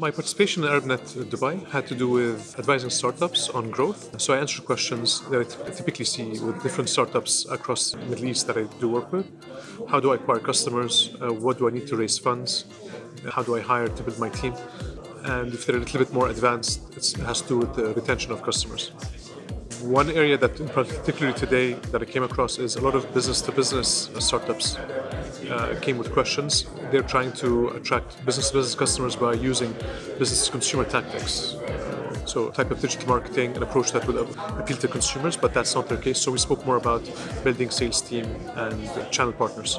My participation in ArabNet Dubai had to do with advising startups on growth. So I answered questions that I typically see with different startups across the Middle East that I do work with. How do I acquire customers? Uh, what do I need to raise funds? How do I hire to build my team? And if they're a little bit more advanced, it has to do with the retention of customers. One area that, particularly today, that I came across is a lot of business-to-business startups uh, came with questions. They're trying to attract business-to-business customers by using business-to-consumer tactics. So, type of digital marketing, an approach that would appeal to consumers, but that's not their case. So, we spoke more about building sales team and channel partners.